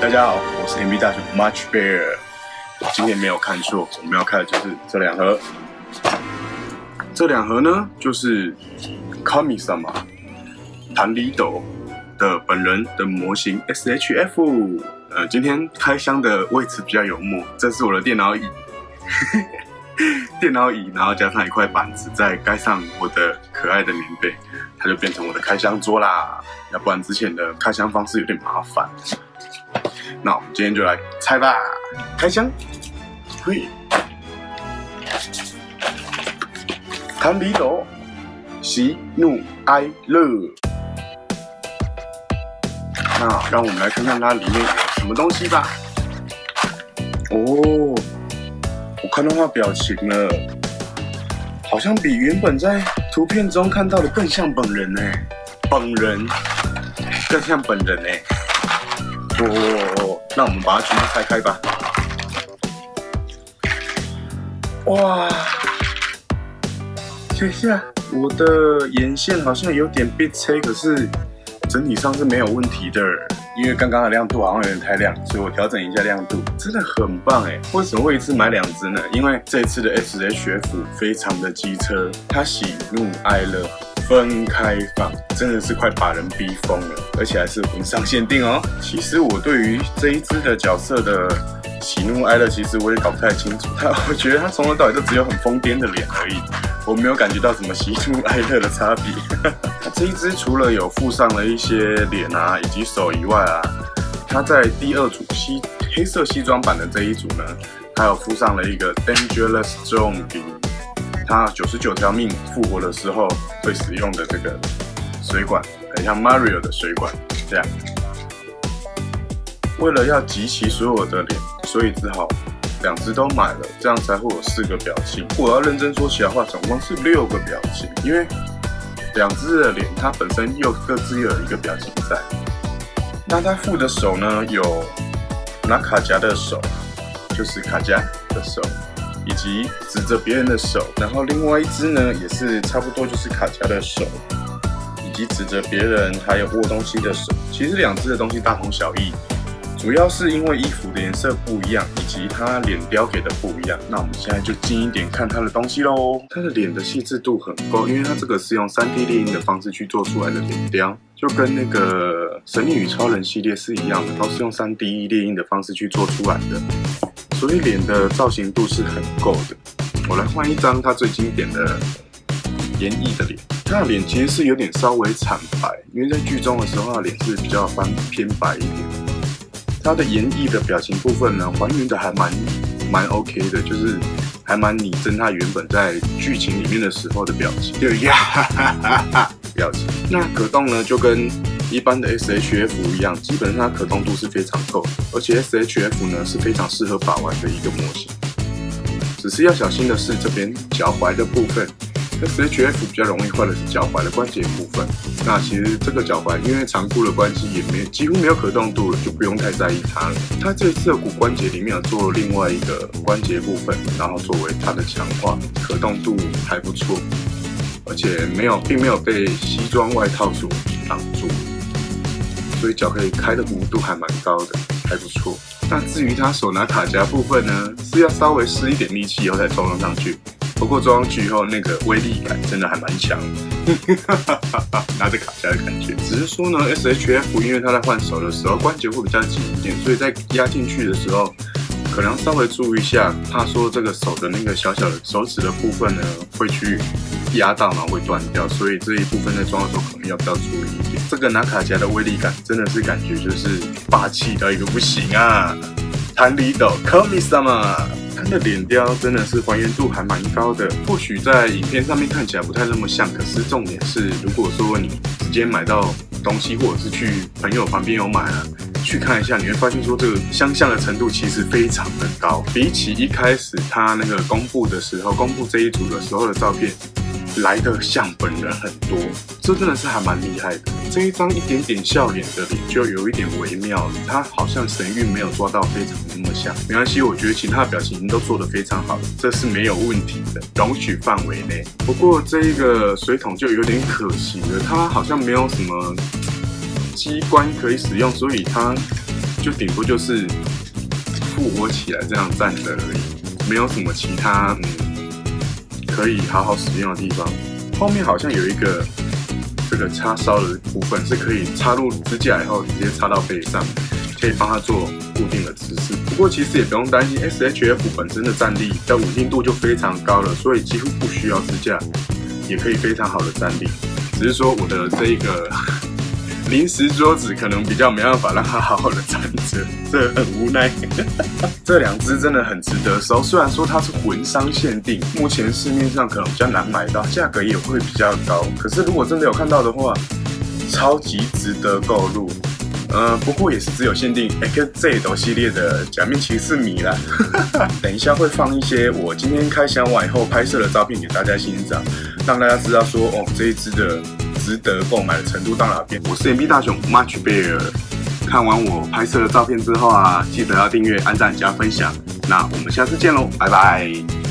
大家好，我是 MB 大熊 Much Bear。今天没有看错，我们要看的就是这两盒。这两盒呢，就是 Kami-sama 弹里斗的本人的模型 SHF。呃，今天开箱的位置比较有默，这是我的电脑椅，电脑椅，然后加上一块板子，再盖上我的可爱的棉被，它就变成我的开箱桌啦。要不然之前的开箱方式有点麻烦。那我们今天就来拆吧，开箱。嘿，弹里斗，喜怒哀乐。那让我们来看看它里面有什么东西吧。哦，我看到它表情了，好像比原本在图片中看到的更像本人呢。本人更像本人呢。哦，那我们把它全部拆开吧。哇，等一下，我的眼线好像有点被切，可是整体上是没有问题的。因为刚刚的亮度好像有点太亮，所以我调整一下亮度，真的很棒哎！为什么会一次买两只呢？因为这次的 SHF 非常的机车，它喜怒哀乐分开放，真的是快把人逼疯了，而且还是文上限定哦。其实我对于这一只的角色的。喜怒哀乐，其实我也搞不太清楚。但，我觉得他从头到尾就只有很疯癫的脸而已，我没有感觉到什么喜怒哀乐的差别。这一只除了有附上了一些脸啊以及手以外啊，它在第二组西黑色西装版的这一组呢，还有附上了一个 Dangerous Zone 它九十九条命复活的时候会使用的这个水管，很像 Mario 的水管这样。为了要集齐所有的脸。所以只好两只都买了，这样才会有四个表情。我要认真说起来的话，总共是六个表情，因为两只的脸它本身又各自又有一个表情在。那它附的手呢，有拿卡夹的手，就是卡夹的手，以及指着别人的手。然后另外一只呢，也是差不多就是卡夹的手，以及指着别人还有握东西的手。其实两只的东西大同小异。主要是因为衣服的颜色不一样，以及它脸雕给的不一样。那我们现在就近一点看它的东西喽。它的脸的细致度很高，因为它这个是用 3D 猎鹰的方式去做出来的脸雕，就跟那个《神秘与超人》系列是一样的，都是用 3D 猎鹰的方式去做出来的，所以脸的造型度是很够的。我来换一张他最经典的演绎的脸。他的脸其实是有点稍微惨白，因为在剧中的时候，脸是比较翻偏白一点。他的演绎的表情部分呢，还原的还蛮蛮 OK 的，就是还蛮拟真他原本在剧情里面的时候的表情，就呀哈哈哈哈表情。那可动呢，就跟一般的 SHF 一样，基本上它可动度是非常够，而且 SHF 呢是非常适合把玩的一个模型。只是要小心的是这边脚踝的部分。SHF 比较容易坏的是脚踝的关节部分。那其实这个脚踝因为长度的关系，也没几乎没有可动度了，就不用太在意它了。它这次的骨关节里面有做另外一个关节部分，然后作为它的强化，可动度还不错，而且没有并没有被西装外套所挡住，所以脚可以开的弧度还蛮高的，还不错。那至于它手拿卡夹部分呢，是要稍微施一点力气以后才装上去。不过装上去以后，那个威力感真的还蛮强，拿着卡夹的感觉。只是说呢，SHF 因为它在换手的时候关节会比较紧一点，所以在压进去的时候，可能稍微注意一下，怕说这个手的那个小小的手指的部分呢，会去压到，然后会断掉。所以这一部分在装的时候，可能要比较注意一点。这个拿卡夹的威力感真的是感觉就是霸气到一个不行啊！弹力斗，Kami-sama。它的脸雕真的是还原度还蛮高的，或许在影片上面看起来不太那么像，可是重点是，如果说你直接买到东西，或者是去朋友旁边有买了，去看一下，你会发现说这个相像的程度其实非常的高，比起一开始他那个公布的时候，公布这一组的时候的照片。来的像本人很多，这真的是还蛮厉害的。这一张一点点笑脸的脸就有一点微妙，他好像神韵没有抓到非常那么像。没关系，我觉得其他的表情都做得非常好，这是没有问题的，容许范围内。不过这一个水桶就有点可惜了，它好像没有什么机关可以使用，所以它就顶多就是复活起来这样站着而已，没有什么其他嗯可以好好使用的地方。后面好像有一个这个插烧的部分，是可以插入支架以后直接插到背上，可以帮它做固定的姿势。不过其实也不用担心，SHF 本身的站立的稳定度就非常高了，所以几乎不需要支架，也可以非常好的站立。只是说我的这一个。临时桌子可能比较没办法让它好好的站着，这很无奈。这两只真的很值得收，虽然说它是魂商限定，目前市面上可能比较难买到，价格也会比较高。可是如果真的有看到的话，超级值得购入。呃，不过也是只有限定 X Z 斗系列的假面骑士迷啦。等一下会放一些我今天开箱完以后拍摄的照片给大家欣赏，让大家知道说哦这一只的。值得购买的程度到哪边？我是 M B 大雄 Much Bear。看完我拍摄的照片之后啊，记得要订阅、按赞、加分享。那我们下次见喽，拜拜。